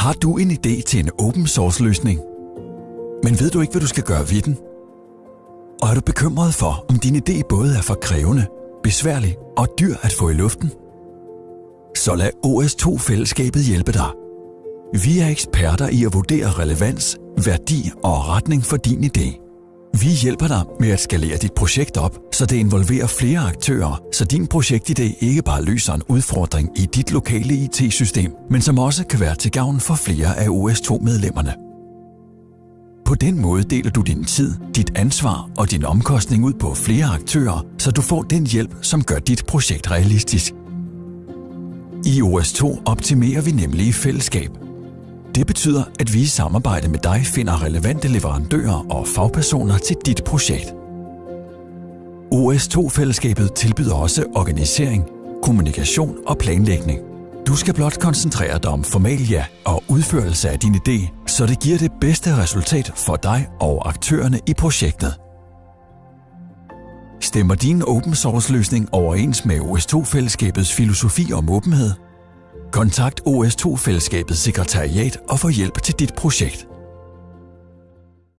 Har du en idé til en open source løsning? Men ved du ikke, hvad du skal gøre ved den? Og er du bekymret for, om din idé både er for krævende, besværlig og dyr at få i luften? Så lad OS2-fællesskabet hjælpe dig. Vi er eksperter i at vurdere relevans, værdi og retning for din idé. Vi hjælper dig med at skalere dit projekt op, så det involverer flere aktører, så din projektidé ikke bare løser en udfordring i dit lokale IT-system, men som også kan være til gavn for flere af OS2-medlemmerne. På den måde deler du din tid, dit ansvar og din omkostning ud på flere aktører, så du får den hjælp, som gør dit projekt realistisk. I OS2 optimerer vi nemlig i fællesskab. Det betyder, at vi i samarbejde med dig finder relevante leverandører og fagpersoner til dit projekt. OS2-fællesskabet tilbyder også organisering, kommunikation og planlægning. Du skal blot koncentrere dig om formalia og udførelse af din idé, så det giver det bedste resultat for dig og aktørerne i projektet. Stemmer din open source løsning overens med OS2-fællesskabets filosofi om åbenhed? Kontakt OS2-fællesskabets sekretariat og få hjælp til dit projekt.